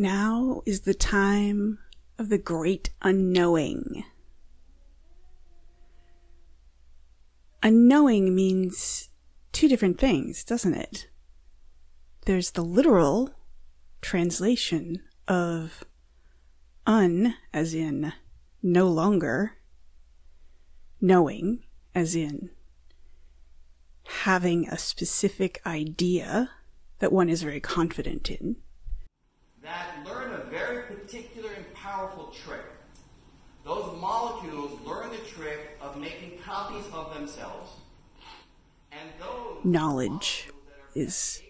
Now is the time of the great unknowing. Unknowing means two different things, doesn't it? There's the literal translation of un, as in no longer, knowing, as in having a specific idea that one is very confident in. That very particular and powerful trick. Those molecules learn the trick of making copies of themselves. And those Knowledge is,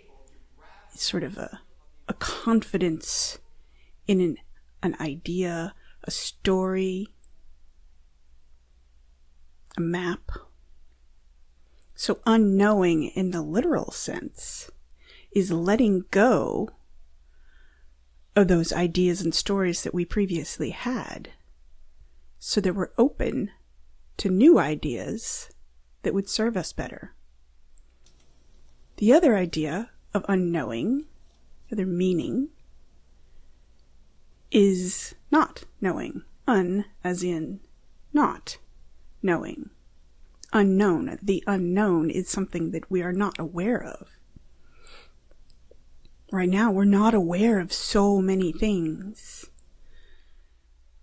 is sort of a, a confidence in an, an idea, a story, a map. So, unknowing in the literal sense is letting go of those ideas and stories that we previously had so that we're open to new ideas that would serve us better. The other idea of unknowing, the other meaning, is not knowing. Un as in not knowing unknown. The unknown is something that we are not aware of. Right now, we're not aware of so many things.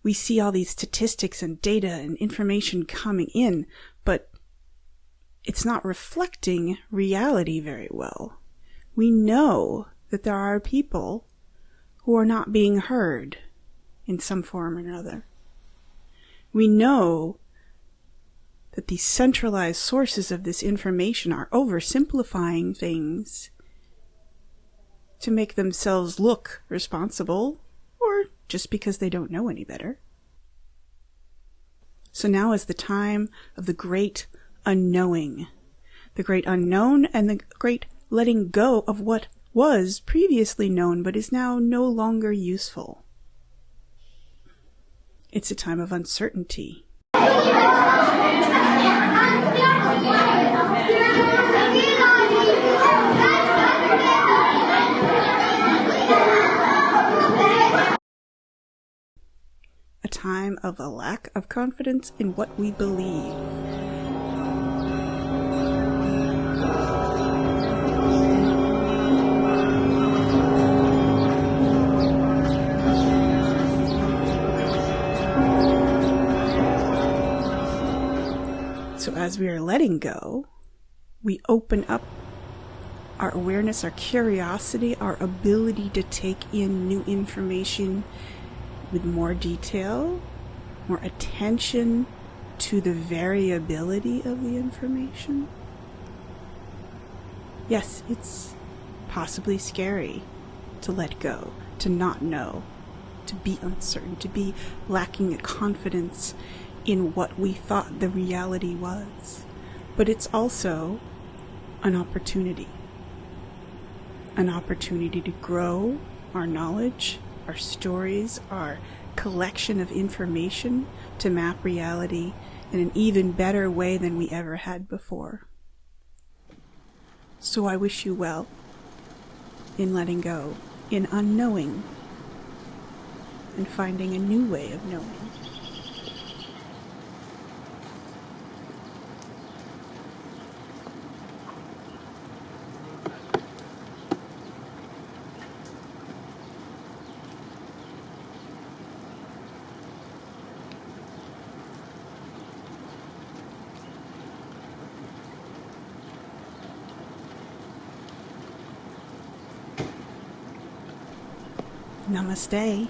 We see all these statistics and data and information coming in, but it's not reflecting reality very well. We know that there are people who are not being heard in some form or another. We know that these centralized sources of this information are oversimplifying things to make themselves look responsible, or just because they don't know any better. So now is the time of the great unknowing, the great unknown and the great letting go of what was previously known but is now no longer useful. It's a time of uncertainty. A time of a lack of confidence in what we believe. So, as we are letting go, we open up our awareness, our curiosity, our ability to take in new information with more detail, more attention to the variability of the information. Yes, it's possibly scary to let go, to not know, to be uncertain, to be lacking a confidence in what we thought the reality was. But it's also an opportunity. An opportunity to grow our knowledge, our stories, our collection of information to map reality in an even better way than we ever had before. So I wish you well in letting go, in unknowing, and finding a new way of knowing. Namaste.